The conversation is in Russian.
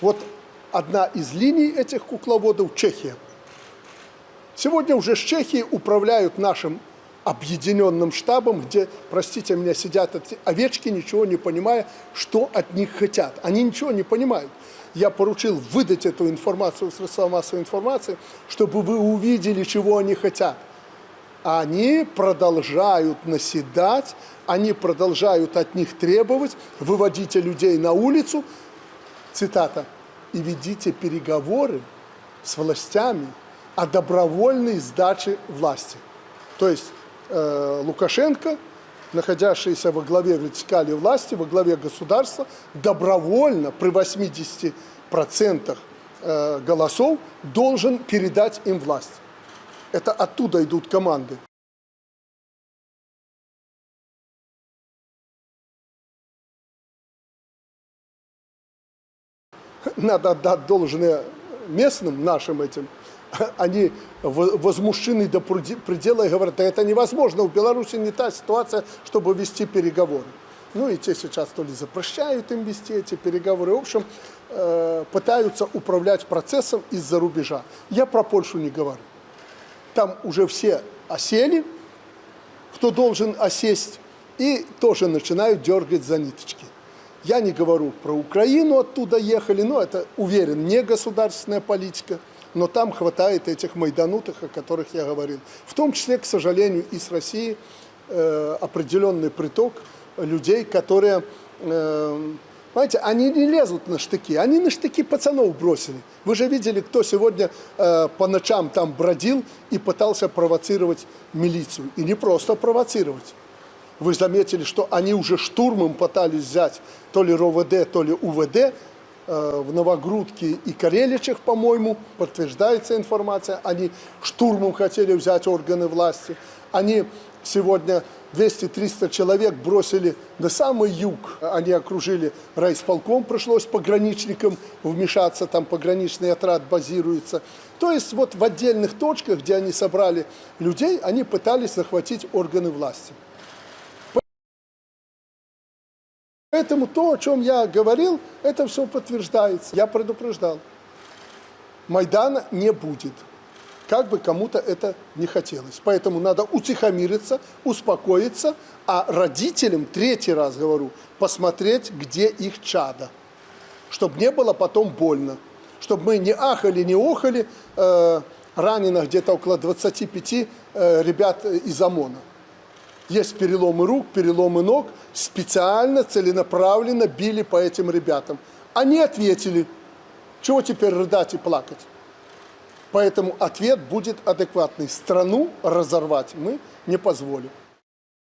Вот одна из линий этих кукловодов – Чехия. Сегодня уже с Чехии управляют нашим объединенным штабом, где, простите меня, сидят эти овечки, ничего не понимая, что от них хотят. Они ничего не понимают. Я поручил выдать эту информацию в средства массовой информации, чтобы вы увидели, чего они хотят. Они продолжают наседать, они продолжают от них требовать, выводите людей на улицу, цитата, и ведите переговоры с властями о добровольной сдаче власти. То есть э, Лукашенко, находящийся во главе вертикали власти, во главе государства, добровольно при 80% э, голосов должен передать им власть. Это оттуда идут команды. Надо отдать должное местным нашим этим. Они возмущены до предела и говорят, да это невозможно, в Беларуси не та ситуация, чтобы вести переговоры. Ну и те сейчас то ли запрещают им вести эти переговоры. В общем, э, пытаются управлять процессом из-за рубежа. Я про Польшу не говорю. Там уже все осели, кто должен осесть, и тоже начинают дергать за ниточки. Я не говорю про Украину, оттуда ехали, но это, уверен, не государственная политика, но там хватает этих майданутых, о которых я говорил. В том числе, к сожалению, из России э, определенный приток людей, которые, э, знаете, они не лезут на штыки, они на штыки пацанов бросили. Вы же видели, кто сегодня э, по ночам там бродил и пытался провоцировать милицию. И не просто провоцировать вы заметили, что они уже штурмом пытались взять то ли РОВД, то ли УВД э, в Новогрудке и Кареличах, по-моему, подтверждается информация. Они штурмом хотели взять органы власти. Они сегодня 200-300 человек бросили на самый юг. Они окружили райисполком, пришлось пограничникам вмешаться, там пограничный отряд базируется. То есть вот в отдельных точках, где они собрали людей, они пытались захватить органы власти. Поэтому то, о чем я говорил, это все подтверждается. Я предупреждал. Майдана не будет. Как бы кому-то это не хотелось. Поэтому надо утихомириться, успокоиться, а родителям, третий раз говорю, посмотреть, где их чада. Чтобы не было потом больно. Чтобы мы не ахали, не охали, э, ранено где-то около 25 э, ребят из ОМОНа. Есть переломы рук, переломы ног. Специально, целенаправленно били по этим ребятам. Они ответили. Чего теперь рыдать и плакать? Поэтому ответ будет адекватный. Страну разорвать мы не позволим.